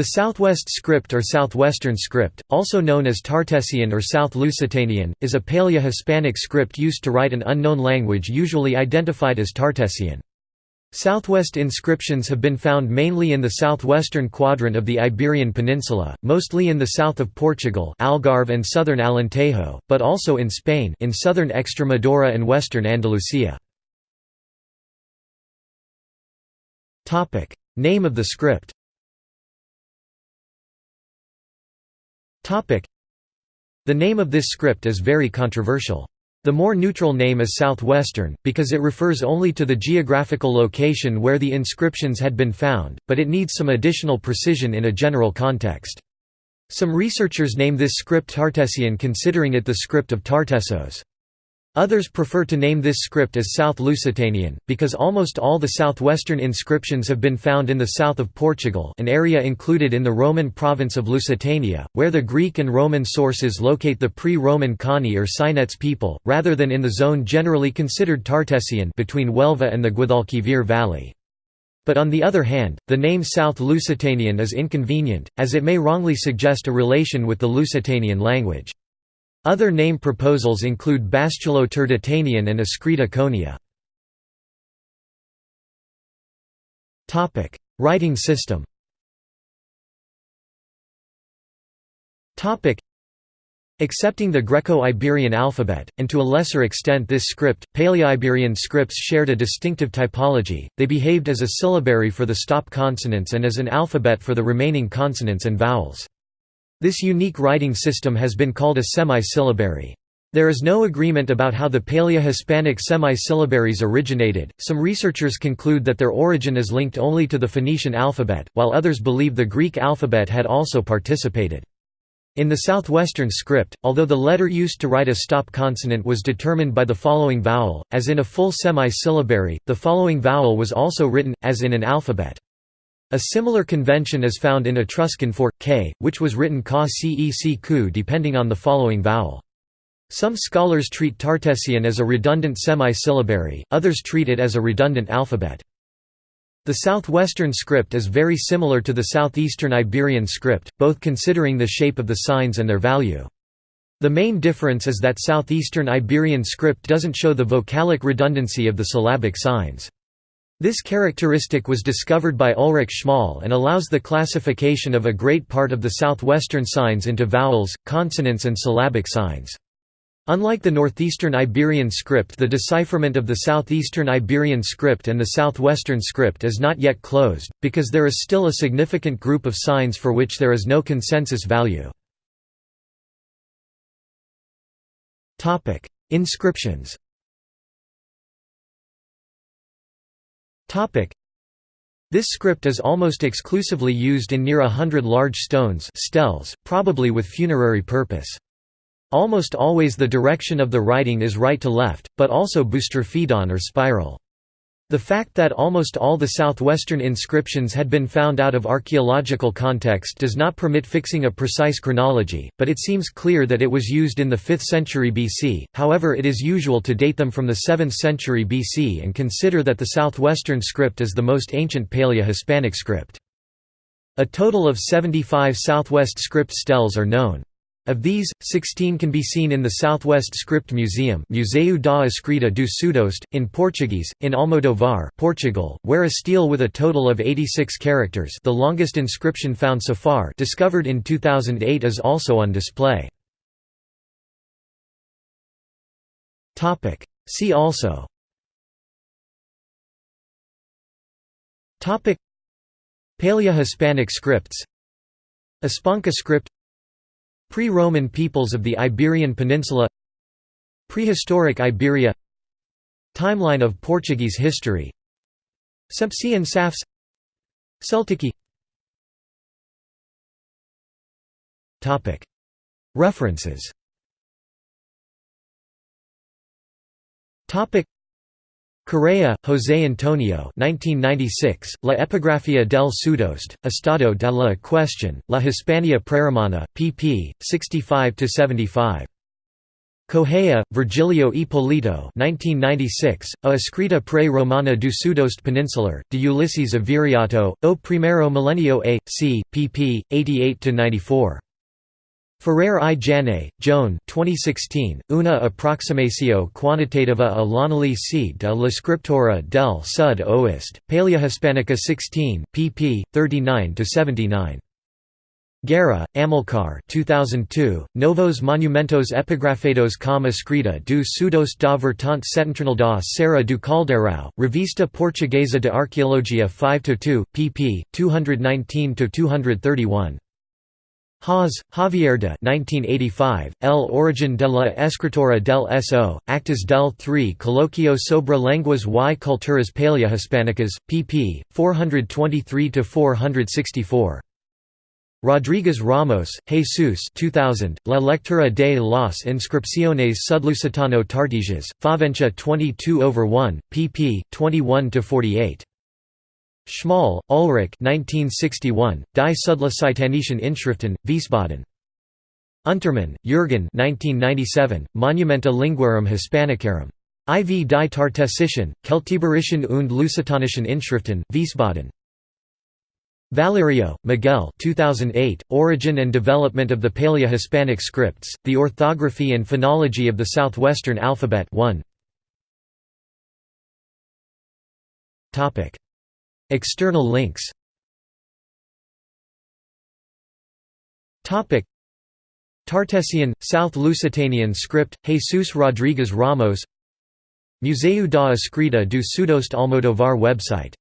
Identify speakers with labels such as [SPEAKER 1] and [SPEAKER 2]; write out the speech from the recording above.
[SPEAKER 1] The Southwest script or Southwestern script, also known as Tartessian or South Lusitanian, is a Paleo-Hispanic script used to write an unknown language usually identified as Tartessian. Southwest inscriptions have been found mainly in the southwestern quadrant of the Iberian Peninsula, mostly in the south of Portugal Algarve and southern Alentejo, but also in Spain in southern Extremadura and western Andalusia. Name of the script The name of this script is very controversial. The more neutral name is Southwestern, because it refers only to the geographical location where the inscriptions had been found, but it needs some additional precision in a general context. Some researchers name this script Tartessian considering it the script of Tartessos. Others prefer to name this script as South Lusitanian, because almost all the southwestern inscriptions have been found in the south of Portugal an area included in the Roman province of Lusitania, where the Greek and Roman sources locate the pre-Roman Conii or Cynetes people, rather than in the zone generally considered Tartessian between Huelva and the Guadalquivir Valley. But on the other hand, the name South Lusitanian is inconvenient, as it may wrongly suggest a relation with the Lusitanian language. Other name proposals include Bastulo Turdetanian and Escrita Cónia. Writing system Accepting the Greco-Iberian alphabet, and to a lesser extent this script, Paleo-Iberian scripts shared a distinctive typology, they behaved as a syllabary for the stop consonants and as an alphabet for the remaining consonants and vowels. This unique writing system has been called a semi-syllabary. There is no agreement about how the Paleo-Hispanic semi-syllabaries originated. Some researchers conclude that their origin is linked only to the Phoenician alphabet, while others believe the Greek alphabet had also participated. In the southwestern script, although the letter used to write a stop consonant was determined by the following vowel, as in a full semi-syllabary, the following vowel was also written, as in an alphabet. A similar convention is found in Etruscan for k, which was written ka cec ku depending on the following vowel. Some scholars treat Tartessian as a redundant semi-syllabary, others treat it as a redundant alphabet. The southwestern script is very similar to the southeastern Iberian script, both considering the shape of the signs and their value. The main difference is that southeastern Iberian script doesn't show the vocalic redundancy of the syllabic signs. This characteristic was discovered by Ulrich Schmoll and allows the classification of a great part of the southwestern signs into vowels, consonants and syllabic signs. Unlike the northeastern Iberian script the decipherment of the southeastern Iberian script and the southwestern script is not yet closed, because there is still a significant group of signs for which there is no consensus value. Inscriptions This script is almost exclusively used in near a hundred large stones steles, probably with funerary purpose. Almost always the direction of the writing is right to left, but also boustrophédon or spiral. The fact that almost all the southwestern inscriptions had been found out of archaeological context does not permit fixing a precise chronology, but it seems clear that it was used in the 5th century BC, however it is usual to date them from the 7th century BC and consider that the southwestern script is the most ancient Paleo-Hispanic script. A total of 75 southwest script steles are known. Of these, 16 can be seen in the Southwest Script Museum Museu da Escrita do Sudoeste, in Portuguese, in Almodovar Portugal, where a stele with a total of 86 characters the longest inscription found so far discovered in 2008 is also on display. See also. Paleo-Hispanic scripts. Espanca script Pre-Roman peoples of the Iberian Peninsula Prehistoric Iberia Timeline of Portuguese history Sempsian Saefes Celtici References Correa, José Antonio 1996, La Epigrafía del Sudoeste, Estado de la Cuestión, La Hispania Preromana, pp. 65–75. Correia, Virgilio Hipólito 1996, A escrita pre-Romana du Sudost Peninsular, de Ulysses of Viriato, o primero millennio a. c. pp. 88–94. Ferrer i Jané, Joan 2016, Una approximatio quantitativa a l'analyse de la scriptura del Sud Oest, Paleohispanica 16, pp. 39–79. Guerra, Amilcar 2002, Novos monumentos epigrafedos com escrita do Sudoeste da Vertente Setentrional da Serra do Revista Portuguesa de Arqueologia 5–2, pp. 219–231. Hoz, Javier de 1985, El origen de la escritora del So, Actas del 3 Coloquio sobre lenguas y culturas paleohispánicas, pp. 423–464. Rodriguez Ramos, Jesus 2000, La lectura de las inscripciones sudlusitano tartesias, Faventia 22 over 1, pp. 21–48. Schmoll, Ulrich 1961, Die Sudlusitanischen Inschriften, Wiesbaden. Untermann, Jürgen 1997, Monumenta Linguarum Hispanicarum. IV die Tartessischen, Keltiberischen und Lusitanischen Inschriften, Wiesbaden. Valerio, Miguel 2008, Origin and Development of the Paleo-Hispanic Scripts, The Orthography and Phonology of the Southwestern Alphabet 1. External links. Tartessian, South Lusitanian script, Jesus Rodriguez Ramos. Museu da Escrita do Sudoeste Almodovar website